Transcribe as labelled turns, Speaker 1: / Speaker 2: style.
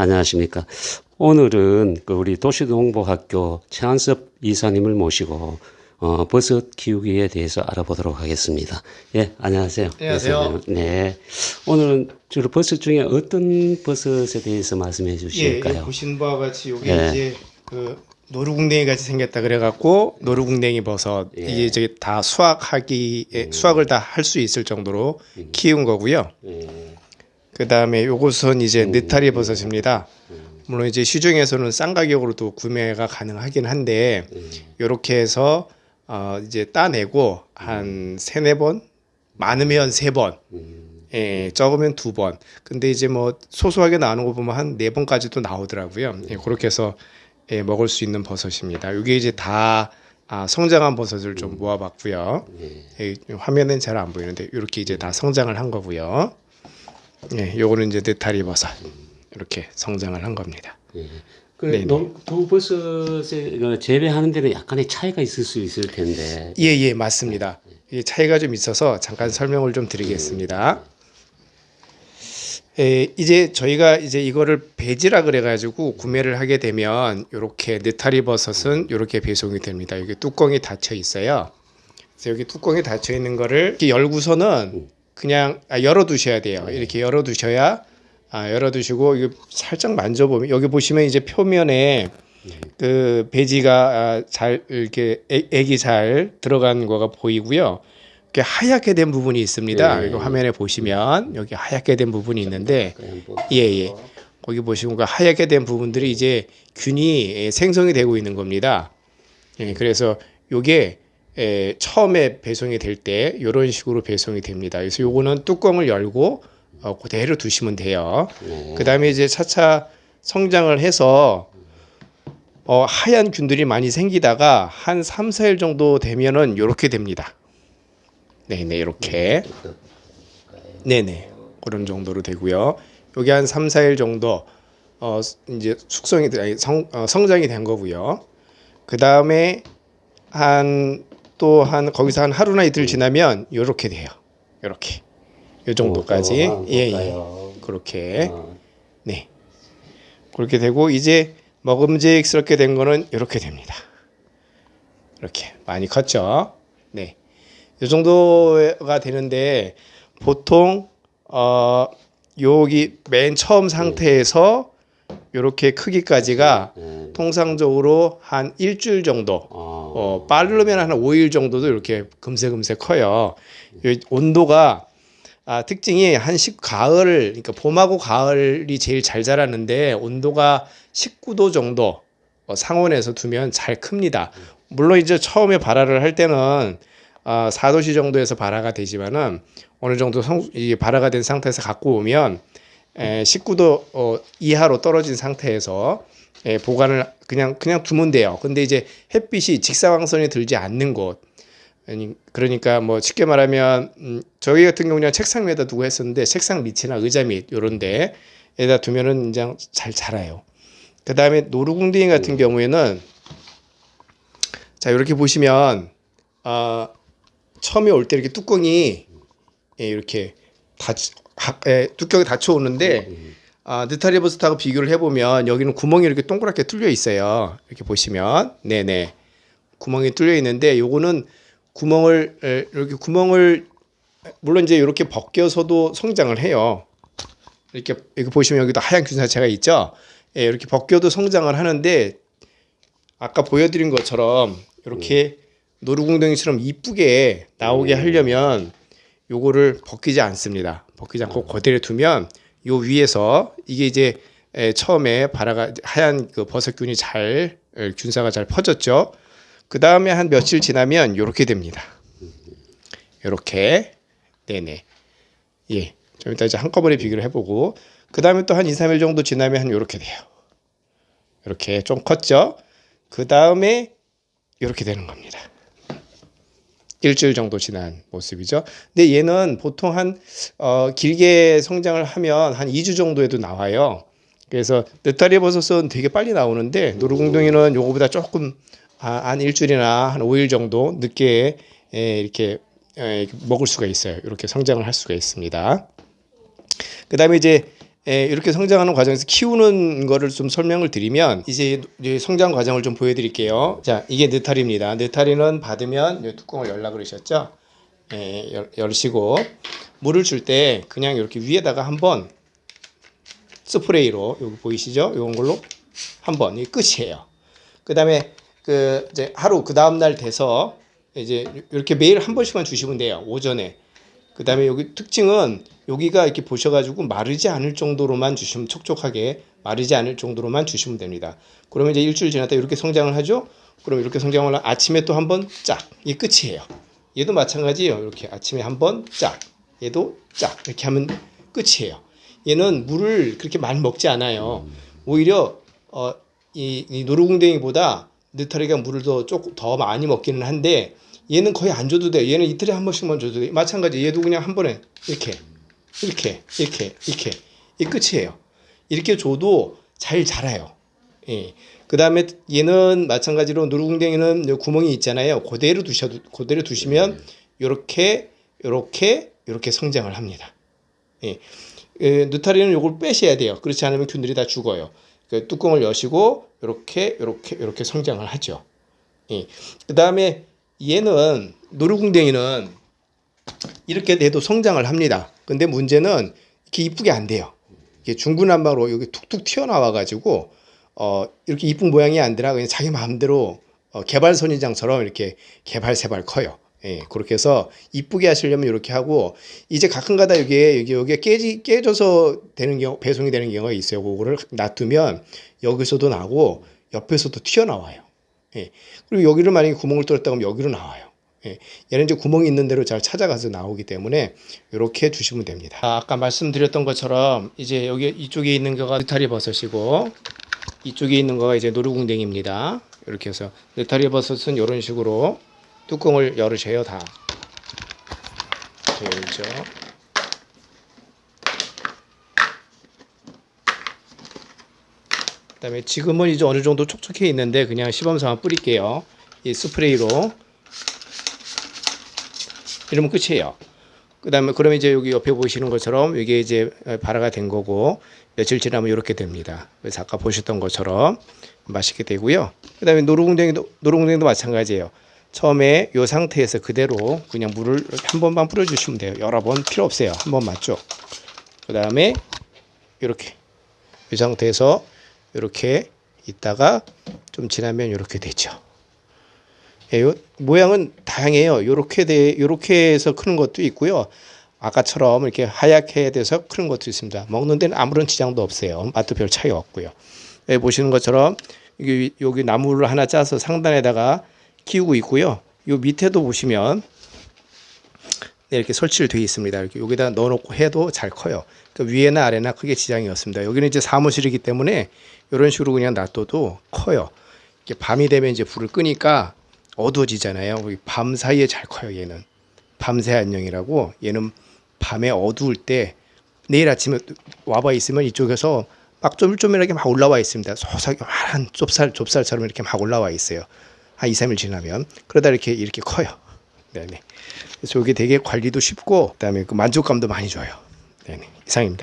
Speaker 1: 안녕하십니까. 오늘은 그 우리 도시농보학교 최한섭 이사님을 모시고 어, 버섯 키우기에 대해서 알아보도록 하겠습니다. 예, 안녕하세요.
Speaker 2: 안녕하세요.
Speaker 1: 이사님. 네. 오늘은 주로 버섯 중에 어떤 버섯에 대해서 말씀해
Speaker 2: 예,
Speaker 1: 주실까요?
Speaker 2: 여기 보신 바와 같이 요게
Speaker 1: 예.
Speaker 2: 이제 그 노루궁뎅이 같이 생겼다 그래갖고 노루궁뎅이 버섯
Speaker 1: 예.
Speaker 2: 이게 저기 다 수확하기 에 수확을 다 할 수 있을 정도로 키운 거고요.
Speaker 1: 예.
Speaker 2: 그 다음에 요것은 이제 느타리 버섯입니다. 물론 이제 시중에서는 싼 가격으로도 구매가 가능하긴 한데 요렇게 해서 어 이제 따내고 한 세네 번 많으면 세 번 예, 적으면 두 번. 근데 이제 뭐 소소하게 나오는 거 보면 한 네 번까지도 나오더라고요. 예, 그렇게 해서 예, 먹을 수 있는 버섯입니다. 이게 이제 다 아, 성장한 버섯을 좀 모아봤고요. 예, 화면엔 잘 안 보이는데 이렇게 이제 다 성장을 한 거고요. 예, 요거는 이제 느타리 버섯 이렇게 성장을 한 겁니다.
Speaker 1: 그 버섯을 그 재배하는 데는 약간의 차이가 있을 수 있을 텐데.
Speaker 2: 예, 예, 맞습니다. 이 차이가 좀 있어서 잠깐 설명을 좀 드리겠습니다. 에, 이제 저희가 이제 이거를 배지라 그래가지고 구매를 하게 되면 이렇게 느타리 버섯은 이렇게 배송이 됩니다. 여기 뚜껑이 닫혀 있어요. 그래서 여기 뚜껑이 닫혀 있는 거를 이렇게 열고서는 그냥 아, 열어두셔야 돼요. 이렇게 열어두셔야 아, 열어두시고 이거 살짝 만져보면 여기 보시면 이제 표면에 그 배지가 아, 잘 이렇게 액- 액이 잘 들어간 거가 보이고요. 이렇게 하얗게 된 부분이 있습니다.
Speaker 1: 예.
Speaker 2: 이거 화면에 보시면 여기 하얗게 된 부분이 있는데 예, 예. 거기 보시면 그 하얗게 된 부분들이 이제 균이 예, 생성이 되고 있는 겁니다. 예, 그래서 요게 에, 처음에 배송이 될 때 이런 식으로 배송이 됩니다. 그래서 요거는 뚜껑을 열고 어, 그대로 두시면 돼요. 그 다음에 이제 차차 성장을 해서 어, 하얀 균들이 많이 생기다가 한 3, 4일 정도 되면은 요렇게 됩니다. 네네, 이렇게. 네네. 그런 정도로 되고요. 여기 한 3, 4일 정도 어 이제 숙성이 성 어, 성장이 된 거고요. 그 다음에 한 또 한 거기서 한 하루나 이틀 지나면 요렇게 돼요. 요렇게. 요 정도까지.
Speaker 1: 어,
Speaker 2: 예, 예.
Speaker 1: 볼까요?
Speaker 2: 그렇게.
Speaker 1: 어,
Speaker 2: 네. 그렇게 되고 이제 먹음직스럽게 된 거는 이렇게 됩니다. 이렇게 많이 컸죠. 네. 이 정도가 되는데 보통 어 여기 맨 처음 상태에서 이렇게 크기까지가
Speaker 1: 네.
Speaker 2: 통상적으로 한 일주일 정도
Speaker 1: 어,
Speaker 2: 어, 빠르면 한 5일 정도도 이렇게 금세금세 커요. 이 온도가 아, 특징이 한식 가을, 그러니까 봄하고 가을이 제일 잘 자라는데 온도가 19도 정도 어, 상온에서 두면 잘 큽니다. 물론 이제 처음에 발화를 할 때는 아, 4도씨 정도에서 발화가 되지만은 어느 정도 성, 이 발화가 된 상태에서 갖고 오면 에, 19도 어, 이하로 떨어진 상태에서 예, 보관을 그냥 그냥 두면 돼요. 근데 이제 햇빛이 직사광선이 들지 않는 곳. 아니, 그러니까 뭐 쉽게 말하면 음, 저희 같은 경우는 책상 위에다 두고 했었는데 책상 밑이나 의자 밑 요런 데 에다 두면은 이제 잘 자라요. 그 다음에 노루궁뎅이 같은 경우에는 자 이렇게 보시면 아 처음에 올 때 이렇게 뚜껑이 예, 이렇게 닫 하- 예, 뚜껑이 닫혀 오는데 아, 느타리 버섯하고 비교를 해보면 여기는 구멍이 이렇게 동그랗게 뚫려 있어요. 이렇게 보시면 네네 구멍이 뚫려 있는데 요거는 구멍을 에, 이렇게 구멍을 물론 이제 이렇게 벗겨서도 성장을 해요. 이렇게 여기 보시면 여기도 하얀 균사체가 있죠. 예, 이렇게 벗겨도 성장을 하는데 아까 보여드린 것처럼 이렇게 노루궁뎅이처럼 이쁘게 나오게 하려면 요거를 벗기지 않습니다. 벗기지 않고 그대로 두면 요 위에서 이게 이제 에, 처음에 바라가 하얀 그 버섯균이 잘 에, 균사가 잘 퍼졌죠. 그 다음에 한 며칠 지나면 요렇게 됩니다. 요렇게 네네 예. 좀 이따 이제 한꺼번에 비교를 해보고 그 다음에 또 한 2, 3일 정도 지나면 한 요렇게 돼요. 이렇게 좀 컸죠. 그 다음에 이렇게 되는 겁니다. 일주일 정도 지난 모습이죠. 근데 얘는 보통 한 어, 길게 성장을 하면 한 2주 정도에도 나와요. 그래서 느타리 버섯은 되게 빨리 나오는데 노루궁둥이는 요거보다 조금 아, 한 일주일이나 한 5일 정도 늦게 에, 이렇게 에, 먹을 수가 있어요. 이렇게 성장을 할 수가 있습니다. 그 다음에 이제 예, 이렇게 성장하는 과정에서 키우는 거를 좀 설명을 드리면 이제 이 성장 과정을 좀 보여드릴게요. 자, 이게 느타리입니다. 느타리는 받으면 이 뚜껑을 열라 그러셨죠? 예, 열, 열시고 물을 줄 때 그냥 이렇게 위에다가 한번 스프레이로 여기 보이시죠? 이런 걸로 한번 이 끝이에요. 그 다음에 그 이제 하루 그 다음 날 돼서 이제 이렇게 매일 한 번씩만 주시면 돼요. 오전에. 그 다음에 여기 특징은 여기가 이렇게 보셔가지고 마르지 않을 정도로만 주시면 촉촉하게 마르지 않을 정도로만 주시면 됩니다. 그러면 이제 일주일 지났다 이렇게 성장을 하죠. 그럼 이렇게 성장을 하- 아침에 또 한 번 짝. 이게 끝이에요. 얘도 마찬가지예요. 이렇게 아침에 한 번 짝. 얘도 짝. 이렇게 하면 끝이에요. 얘는 물을 그렇게 많이 먹지 않아요. 오히려 어, 이, 이 노루궁뎅이보다 느타리가 물을 더 조금 더 많이 먹기는 한데 얘는 거의 안 줘도 돼. 얘는 이틀에 한 번씩만 줘도 돼. 마찬가지 얘도 그냥 한 번에 이렇게 이렇게 이렇게 이렇게 이 끝이에요. 이렇게 줘도 잘 자라요. 예. 그 다음에 얘는 마찬가지로 누르궁뎅이는 요 구멍이 있잖아요. 그대로 두셔도 그대로 두시면 요렇게 요렇게 요렇게 성장을 합니다. 예. 에, 느타리는 요걸 빼셔야 돼요. 그렇지 않으면 균들이 다 죽어요. 그 뚜껑을 여시고 요렇게 요렇게 요렇게 성장을 하죠. 예. 그 다음에 얘는 노루궁뎅이는 이렇게 돼도 성장을 합니다. 근데 문제는 이렇게 이쁘게 안 돼요. 이게 중구난방으로 여기 툭툭 튀어나와 가지고 어 이렇게 이쁜 모양이 아니라 그냥 자기 마음대로 어, 개발 선인장처럼 이렇게 개발 세발 커요. 예, 그렇게 해서 이쁘게 하시려면 이렇게 하고 이제 가끔가다 여기에 여기 여기에 깨지 깨져서 되는 경우 배송이 되는 경우가 있어요. 그거를 놔두면 여기서도 나고 옆에서도 튀어나와요. 예. 그리고 여기를 만약에 구멍을 뚫었다 그러면 여기로 나와요. 예. 얘는 이제 구멍이 있는 대로 잘 찾아가서 나오기 때문에 이렇게 주시면 됩니다. 아, 아까 말씀드렸던 것처럼 이제 여기 이쪽에 있는 거가 느타리 버섯이고 이쪽에 있는 거가 이제 노루궁뎅입니다. 이렇게 해서 느타리 버섯은 이런 식으로 뚜껑을 열으셔요 다. 열죠. 다음에 지금은 이제 어느 정도 촉촉해 있는데 그냥 시범삼아 뿌릴게요. 이 스프레이로 이러면 끝이에요. 그 다음에 그러면 이제 여기 옆에 보시는 것처럼 이게 이제 발화가 된 거고 며칠 지나면 이렇게 됩니다. 그래서 아까 보셨던 것처럼 맛있게 되고요. 그 다음에 노루궁뎅이도 노루궁뎅이도 마찬가지예요. 처음에 이 상태에서 그대로 그냥 물을 한 번만 뿌려주시면 돼요. 여러 번 필요 없어요. 한 번만 쭉. 그다음에 이렇게 이 상태에서 이렇게 있다가 좀 지나면 이렇게 되죠. 예, 요 모양은 다양해요. 요렇게 돼 요렇게 해서 크는 것도 있고요. 아까처럼 이렇게 하얗게 돼서 크는 것도 있습니다. 먹는 데는 아무런 지장도 없어요. 맛도 별 차이 없고요. 여기 보시는 것처럼 여기, 여기 나무를 하나 짜서 상단에다가 키우고 있고요. 요 밑에도 보시면 네, 이렇게 설치를 되어 있습니다. 이렇게 여기다 넣어놓고 해도 잘 커요. 그 위에나 아래나 크게 지장이 없습니다. 여기는 이제 사무실이기 때문에 이런 식으로 그냥 놔둬도 커요. 이렇게 밤이 되면 이제 불을 끄니까 어두워지잖아요. 밤 사이에 잘 커요. 얘는 밤새 안녕이라고 얘는 밤에 어두울 때 내일 아침에 와봐 있으면 이쪽에서 막 쪼물쪼물하게 막 올라와 있습니다. 소삭한 좁쌀 좁쌀처럼 이렇게 막 올라와 있어요. 한 2, 3일 지나면 그러다 이렇게 이렇게 커요. 네네. 그래서 이게 되게 관리도 쉽고 그다음에 그 만족감도 많이 줘요. 네네. 이상입니다.